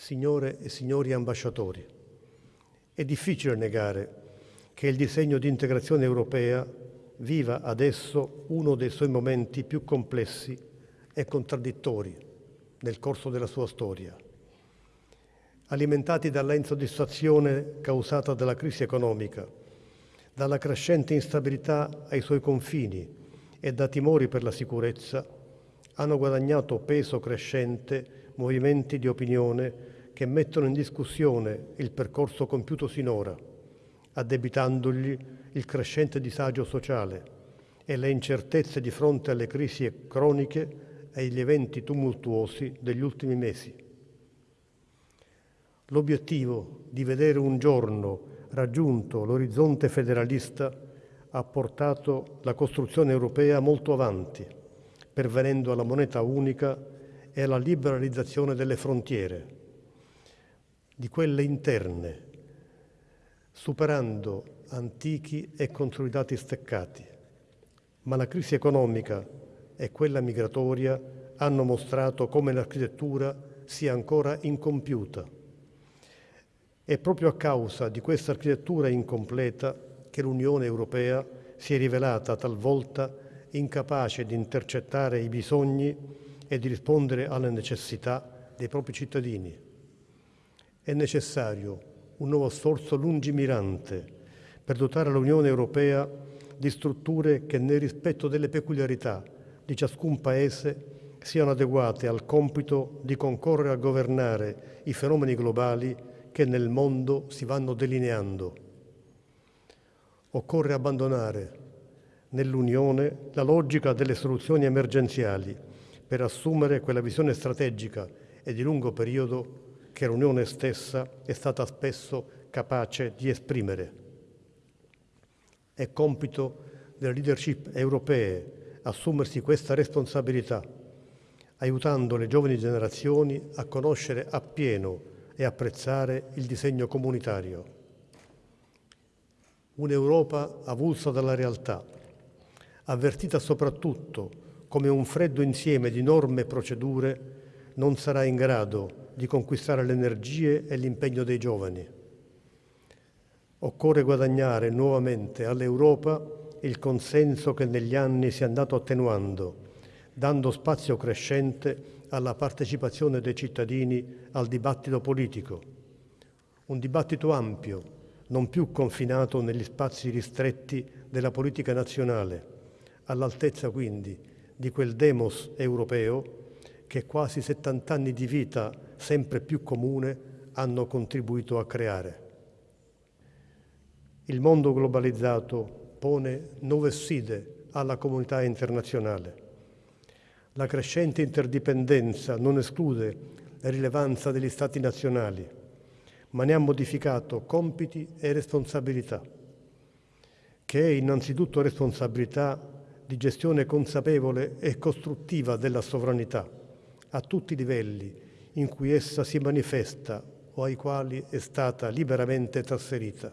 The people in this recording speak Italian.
Signore e signori ambasciatori, è difficile negare che il disegno di integrazione europea viva adesso uno dei suoi momenti più complessi e contraddittori nel corso della sua storia. Alimentati dalla insoddisfazione causata dalla crisi economica, dalla crescente instabilità ai suoi confini e da timori per la sicurezza, hanno guadagnato peso crescente movimenti di opinione che mettono in discussione il percorso compiuto sinora, addebitandogli il crescente disagio sociale e le incertezze di fronte alle crisi croniche e agli eventi tumultuosi degli ultimi mesi. L'obiettivo di vedere un giorno raggiunto l'orizzonte federalista ha portato la costruzione europea molto avanti, pervenendo alla moneta unica e alla liberalizzazione delle frontiere, di quelle interne, superando antichi e consolidati steccati. Ma la crisi economica e quella migratoria hanno mostrato come l'architettura sia ancora incompiuta. È proprio a causa di questa architettura incompleta che l'Unione Europea si è rivelata talvolta incapace di intercettare i bisogni e di rispondere alle necessità dei propri cittadini. È necessario un nuovo sforzo lungimirante per dotare l'Unione Europea di strutture che nel rispetto delle peculiarità di ciascun Paese siano adeguate al compito di concorrere a governare i fenomeni globali che nel mondo si vanno delineando. Occorre abbandonare nell'Unione la logica delle soluzioni emergenziali per assumere quella visione strategica e di lungo periodo che l'Unione stessa è stata spesso capace di esprimere. È compito delle leadership europee assumersi questa responsabilità, aiutando le giovani generazioni a conoscere appieno e apprezzare il disegno comunitario. Un'Europa avulsa dalla realtà, avvertita soprattutto come un freddo insieme di norme e procedure, non sarà in grado di conquistare le energie e l'impegno dei giovani. Occorre guadagnare nuovamente all'Europa il consenso che negli anni si è andato attenuando, dando spazio crescente alla partecipazione dei cittadini al dibattito politico. Un dibattito ampio, non più confinato negli spazi ristretti della politica nazionale, all'altezza quindi di quel demos europeo che quasi 70 anni di vita sempre più comune hanno contribuito a creare. Il mondo globalizzato pone nuove sfide alla comunità internazionale. La crescente interdipendenza non esclude la rilevanza degli Stati nazionali, ma ne ha modificato compiti e responsabilità, che è innanzitutto responsabilità di gestione consapevole e costruttiva della sovranità a tutti i livelli in cui essa si manifesta o ai quali è stata liberamente trasferita.